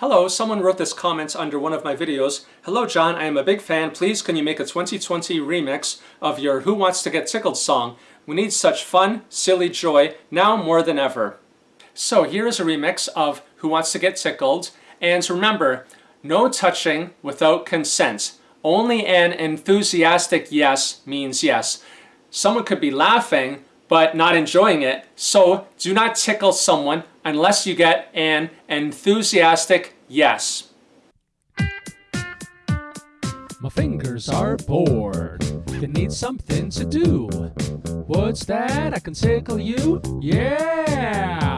Hello, someone wrote this comment under one of my videos. Hello John, I am a big fan. Please can you make a 2020 remix of your Who Wants to Get Tickled song? We need such fun, silly joy, now more than ever. So here is a remix of Who Wants to Get Tickled. And remember, no touching without consent. Only an enthusiastic yes means yes. Someone could be laughing, but not enjoying it. So do not tickle someone unless you get an enthusiastic yes. My fingers are bored. They need something to do. What's that? I can tickle you? Yeah!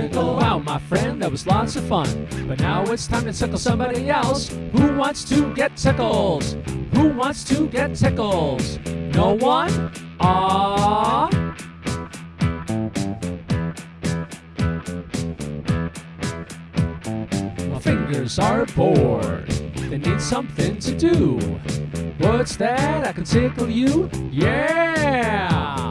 My friend, that was lots of fun. But now it's time to tickle somebody else. Who wants to get tickles? Who wants to get tickles? No one? Ah. My fingers are bored. They need something to do. What's that? I can tickle you? Yeah!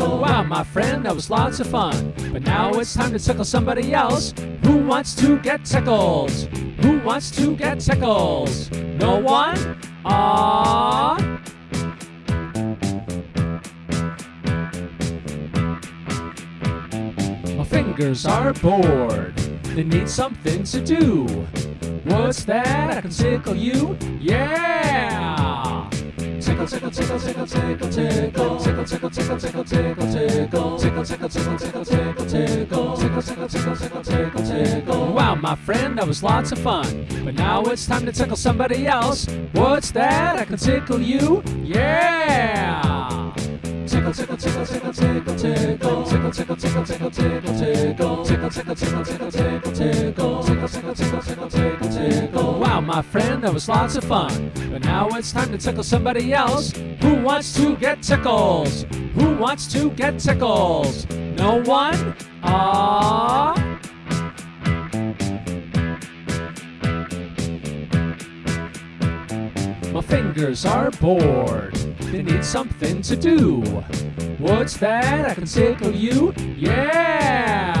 My friend, that was lots of fun. But now it's time to tickle somebody else. Who wants to get tickled? Who wants to get tickled? No one? Ah. My fingers are bored. They need something to do. What's that? I can tickle you? Yeah! Wow, my friend, that was lots of fun. But now it's time to tickle somebody else. What's that? I can tickle you? Yeah! Wow, my friend, that was lots of fun. But now it's time to tickle somebody else. Who wants to get tickled? Who wants to get tickled? No one? Ah. My fingers are bored. They need something to do. What's that? I can tickle you? Yeah!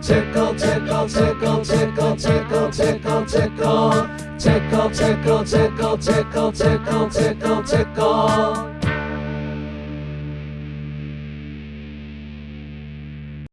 Tickle, tickle, tickle, tickle, tickle, tickle, tickle. Tickle, tickle, tickle, tickle, tickle, tickle, tickle.